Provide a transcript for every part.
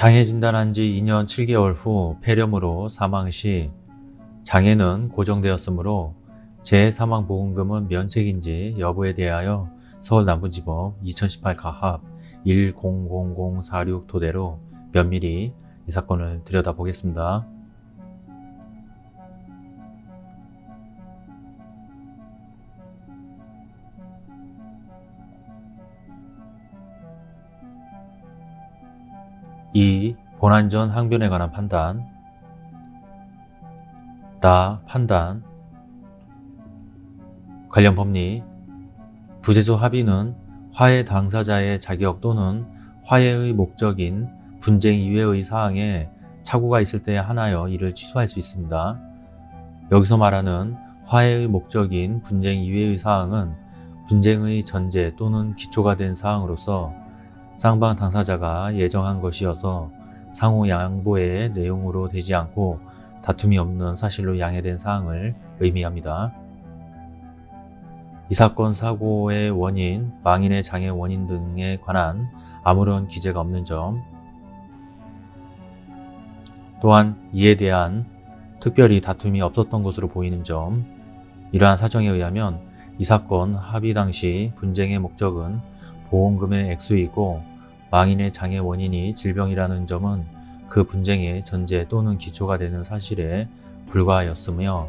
장애 진단한 지 2년 7개월 후 폐렴으로 사망 시 장애는 고정되었으므로 재사망보험금은 면책인지 여부에 대하여 서울남부지법 2018 가합 1000046 토대로 면밀히 이 사건을 들여다보겠습니다. 이 본안전 항변에 관한 판단. 나 판단. 관련 법리. 부재소 합의는 화해 당사자의 자격 또는 화해의 목적인 분쟁 이외의 사항에 착오가 있을 때 하나여 이를 취소할 수 있습니다. 여기서 말하는 화해의 목적인 분쟁 이외의 사항은 분쟁의 전제 또는 기초가 된 사항으로서 쌍방 당사자가 예정한 것이어서 상호 양보의 내용으로 되지 않고 다툼이 없는 사실로 양해된 사항을 의미합니다. 이 사건 사고의 원인, 망인의 장애 원인 등에 관한 아무런 기재가 없는 점 또한 이에 대한 특별히 다툼이 없었던 것으로 보이는 점 이러한 사정에 의하면 이 사건 합의 당시 분쟁의 목적은 보험금의 액수이고 망인의 장애 원인이 질병이라는 점은 그 분쟁의 전제 또는 기초가 되는 사실에 불과하였으며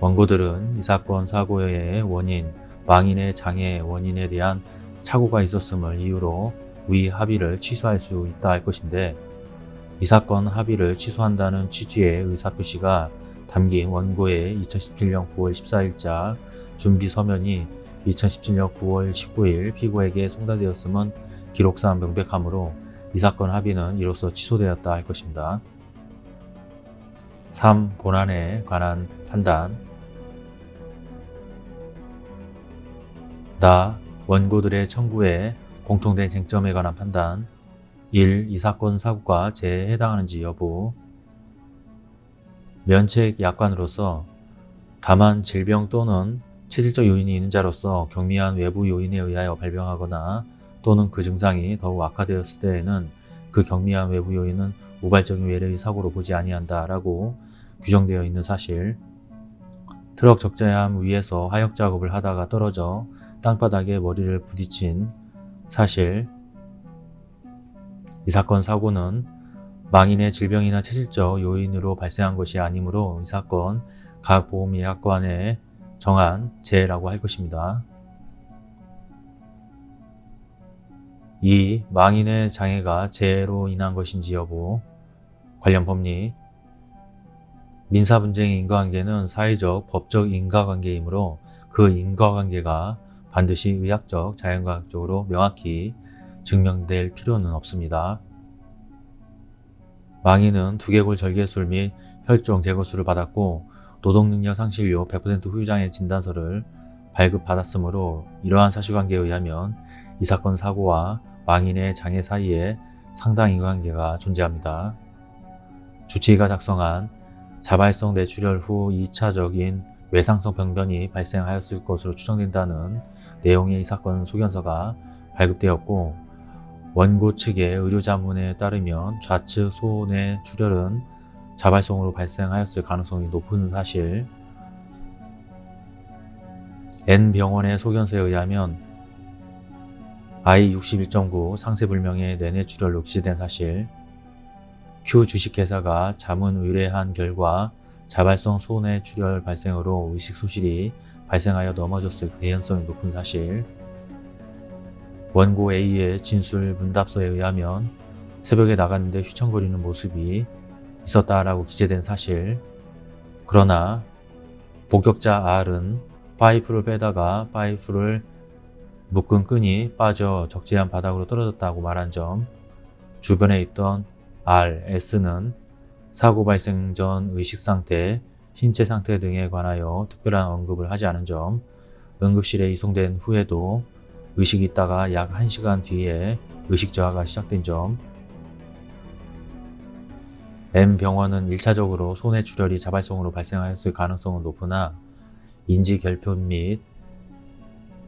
원고들은 이 사건 사고의 원인, 망인의 장애 원인에 대한 착오가 있었음을 이유로 위 합의를 취소할 수 있다 할 것인데 이 사건 합의를 취소한다는 취지의 의사표시가 담긴 원고의 2017년 9월 14일자 준비 서면이 2017년 9월 19일 피고에게 송달되었음은 기록상 명백하므로 이 사건 합의는 이로써 취소되었다 할 것입니다. 3. 본안에 관한 판단 나 원고들의 청구에 공통된 쟁점에 관한 판단 1. 이 사건 사고가 재해에 해당하는지 여부 면책 약관으로서 다만 질병 또는 체질적 요인이 있는 자로서 경미한 외부 요인에 의하여 발병하거나 또는 그 증상이 더욱 악화되었을 때에는 그 경미한 외부 요인은 우발적인 외래의 사고로 보지 아니한다 라고 규정되어 있는 사실 트럭 적재함 위에서 하역 작업을 하다가 떨어져 땅바닥에 머리를 부딪힌 사실 이 사건 사고는 망인의 질병이나 체질적 요인으로 발생한 것이 아니므로 이 사건 각 보험예약관에 정한 재해라고 할 것입니다. 2. 망인의 장애가 재해로 인한 것인지 여부 관련 법리 민사 분쟁의 인과관계는 사회적, 법적 인과관계이므로 그 인과관계가 반드시 의학적, 자연과학적으로 명확히 증명될 필요는 없습니다. 망인은 두개골 절개술 및 혈종 제거술을 받았고 노동능력 상실료 100% 후유장애 진단서를 발급받았으므로 이러한 사실관계에 의하면 이 사건 사고와 망인의 장애 사이에 상당 인과관계가 존재합니다. 주치의가 작성한 자발성 뇌출혈 후 2차적인 외상성 병변이 발생하였을 것으로 추정된다는 내용의 이 사건 소견서가 발급되었고 원고 측의 의료자문에 따르면 좌측 소내 출혈은 자발성으로 발생하였을 가능성이 높은 사실 N병원의 소견서에 의하면 I61.9 상세불명의 내내출혈로 기재된 사실 Q 주식회사가 자문 의뢰한 결과 자발성 소내출혈 발생으로 의식 소실이 발생하여 넘어졌을 개연성이 높은 사실 원고 A의 진술 문답서에 의하면 새벽에 나갔는데 휘청거리는 모습이 있었다라고 기재된 사실. 그러나 복격자 R은 파이프를 빼다가 파이프를 묶은 끈이 빠져 적재한 바닥으로 떨어졌다고 말한 점 주변에 있던 R, S는 사고 발생 전 의식상태, 신체 상태 등에 관하여 특별한 언급을 하지 않은 점 응급실에 이송된 후에도 의식이 있다가 약 1시간 뒤에 의식 저하가 시작된 점 M병원은 1차적으로 손해 출혈이 자발성으로 발생하였을 가능성은 높으나 인지결핍 및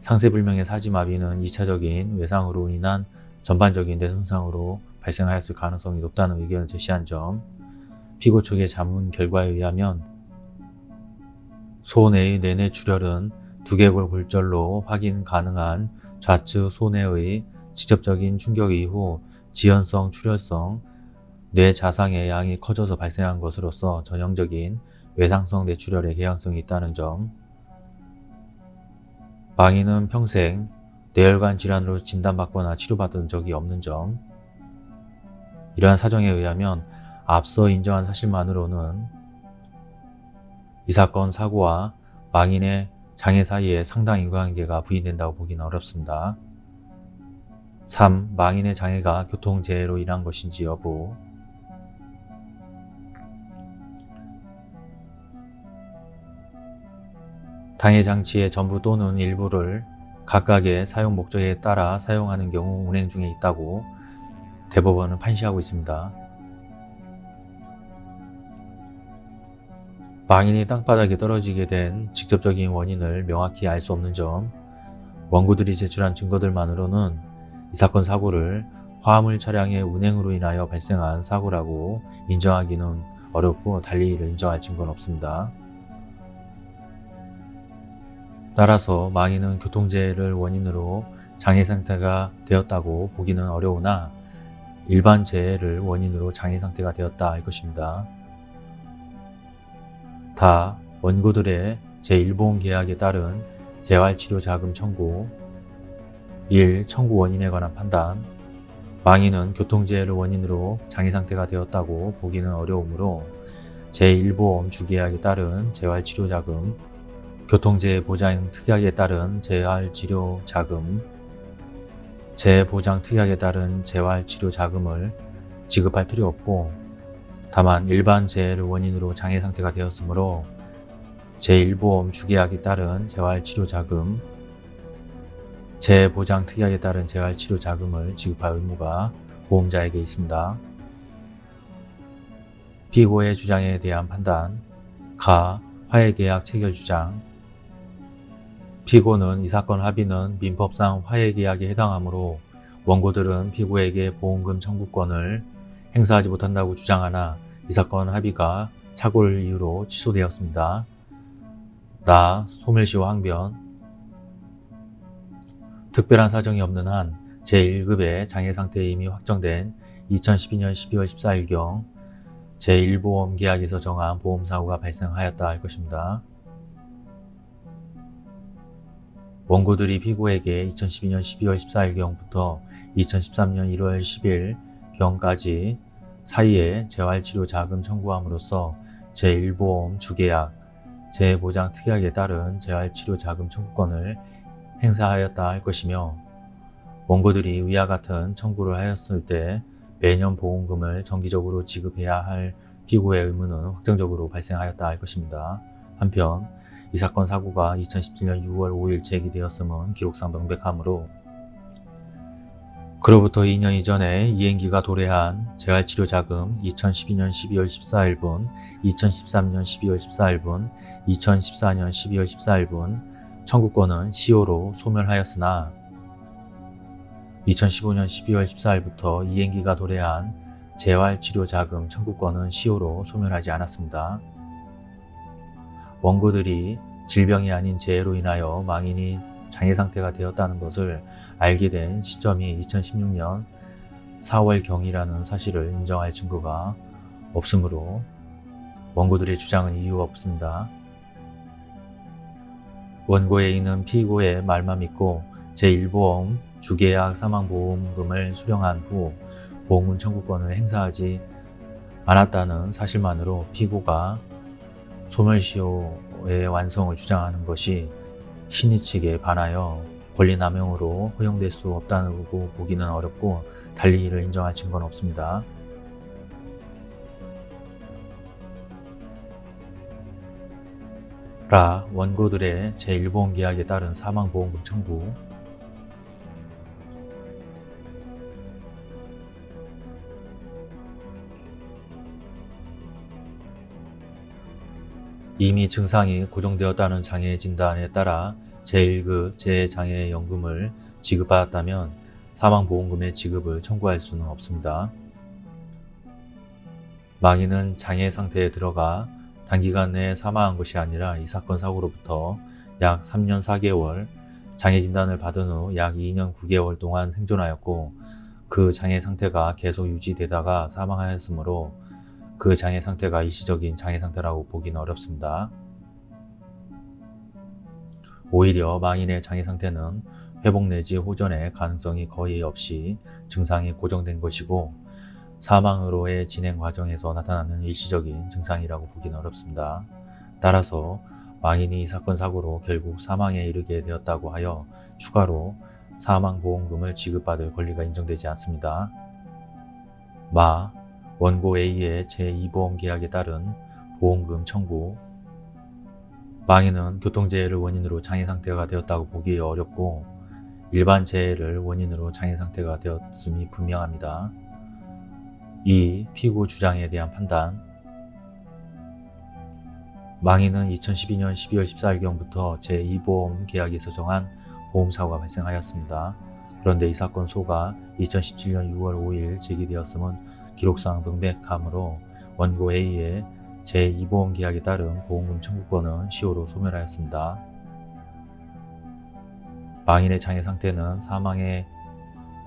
상세불명의 사지마비는 2차적인 외상으로 인한 전반적인 뇌 손상으로 발생하였을 가능성이 높다는 의견을 제시한 점, 피고 측의 자문 결과에 의하면 소내의 내내 출혈은 두개골 골절로 확인 가능한 좌측 소내의 직접적인 충격 이후 지연성 출혈성 뇌 자상의 양이 커져서 발생한 것으로서 전형적인 외상성 뇌출혈의 개연성이 있다는 점 망인은 평생 뇌혈관 질환으로 진단받거나 치료받은 적이 없는 점 이러한 사정에 의하면 앞서 인정한 사실만으로는 이 사건 사고와 망인의 장애 사이에 상당 인과관계가 부인된다고 보기는 어렵습니다. 3. 망인의 장애가 교통재해로 인한 것인지 여부 당해 장치의 전부 또는 일부를 각각의 사용 목적에 따라 사용하는 경우 운행 중에 있다고 대법원은 판시하고 있습니다. 망인이 땅바닥에 떨어지게 된 직접적인 원인을 명확히 알 수 없는 점 원고들이 제출한 증거들만으로는 이 사건 사고를 화물 차량의 운행으로 인하여 발생한 사고라고 인정하기는 어렵고 달리 이를 인정할 증거는 없습니다. 따라서 망인은 교통재해를 원인으로 장애 상태가 되었다고 보기는 어려우나 일반 재해를 원인으로 장애 상태가 되었다 할 것입니다. 다 원고들의 제1보험 계약에 따른 재활치료자금 청구 1. 청구 원인에 관한 판단 망인은 교통재해를 원인으로 장애 상태가 되었다고 보기는 어려우므로 제1보험 주계약에 따른 재활치료자금 교통재해 보장 특약에 따른 재활치료자금 재보장 특약에 따른 재활치료자금을 지급할 필요 없고 다만 일반 재해를 원인으로 장애 상태가 되었으므로 제1보험 주계약에 따른 재활치료자금, 재보장 특약에 따른 재활치료자금을 지급할 의무가 보험자에게 있습니다. 피고의 주장에 대한 판단 가. 화해계약 체결 주장 피고는 이 사건 합의는 민법상 화해계약에 해당하므로 원고들은 피고에게 보험금 청구권을 행사하지 못한다고 주장하나 이 사건 합의가 착오를 이유로 취소되었습니다. 나 소멸시효 항변 특별한 사정이 없는 한 제1급의 장애상태에 이미 확정된 2012년 12월 14일경 제1보험 계약에서 정한 보험사고가 발생하였다 할 것입니다. 원고들이 피고에게 2012년 12월 14일경부터 2013년 1월 10일경까지 사이에 재활치료 자금 청구함으로써 제1보험 주계약, 재보장 특약에 따른 재활치료 자금 청구권을 행사하였다 할 것이며 원고들이 위와 같은 청구를 하였을 때 매년 보험금을 정기적으로 지급해야 할 피고의 의무는 확정적으로 발생하였다 할 것입니다. 한편 이 사건 사고가 2017년 6월 5일 제기되었음은 기록상 명백하므로 그로부터 2년 이전에 이행기가 도래한 재활치료자금 2012년 12월 14일분, 2013년 12월 14일분, 2014년 12월 14일분 청구권은 시효로 소멸하였으나 2015년 12월 14일부터 이행기가 도래한 재활치료자금 청구권은 시효로 소멸하지 않았습니다. 원고들이 질병이 아닌 재해로 인하여 망인이 장애 상태가 되었다는 것을 알게 된 시점이 2016년 4월경이라는 사실을 인정할 증거가 없으므로 원고들의 주장은 이유 없습니다. 원고에 있는 피고의 말만 믿고 제1보험 주계약 사망보험금을 수령한 후 보험금 청구권을 행사하지 않았다는 사실만으로 피고가 소멸시효의 완성을 주장하는 것이 신의 측에 반하여 권리남용으로 허용될 수 없다고 보기는 어렵고 달리 이를 인정할 증거는 없습니다. 라 원고들의 제1보험 계약에 따른 사망보험금 청구 이미 증상이 고정되었다는 장애 진단에 따라 제1급 재장애연금을 지급받았다면 사망보험금의 지급을 청구할 수는 없습니다. 망인은 장애 상태에 들어가 단기간 내에 사망한 것이 아니라 이 사건 사고로부터 약 3년 4개월 장애 진단을 받은 후 약 2년 9개월 동안 생존하였고 그 장애 상태가 계속 유지되다가 사망하였으므로 그 장애 상태가 일시적인 장애 상태라고 보기는 어렵습니다. 오히려 망인의 장애 상태는 회복 내지 호전의 가능성이 거의 없이 증상이 고정된 것이고 사망으로의 진행 과정에서 나타나는 일시적인 증상이라고 보기는 어렵습니다. 따라서 망인이 이 사건 사고로 결국 사망에 이르게 되었다고 하여 추가로 사망보험금을 지급받을 권리가 인정되지 않습니다. 마, 원고 A의 제2보험 계약에 따른 보험금 청구 망인은 교통재해를 원인으로 장애 상태가 되었다고 보기 어렵고 일반 재해를 원인으로 장애 상태가 되었음이 분명합니다. 2. 피고 주장에 대한 판단 망인은 2012년 12월 14일경부터 제2보험 계약에서 정한 보험사고가 발생하였습니다. 그런데 이 사건 소가 2017년 6월 5일 제기되었음은 기록상 명백하므로 원고 A의 제2보험 계약에 따른 보험금 청구권은 시효로 소멸하였습니다. 망인의 장애 상태는 사망의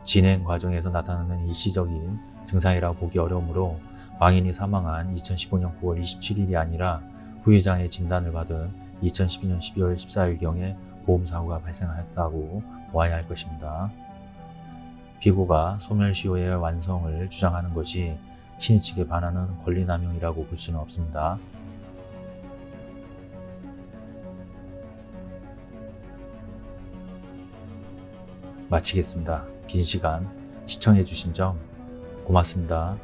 진행 과정에서 나타나는 일시적인 증상이라고 보기 어려우므로 망인이 사망한 2015년 9월 27일이 아니라 후유장애 진단을 받은 2012년 12월 14일경에 보험사고가 발생하였다고 보아야 할 것입니다. 피고가 소멸시효의 완성을 주장하는 것이 신의 측에 반하는 권리남용이라고 볼 수는 없습니다. 마치겠습니다. 긴 시간 시청해주신 점 고맙습니다.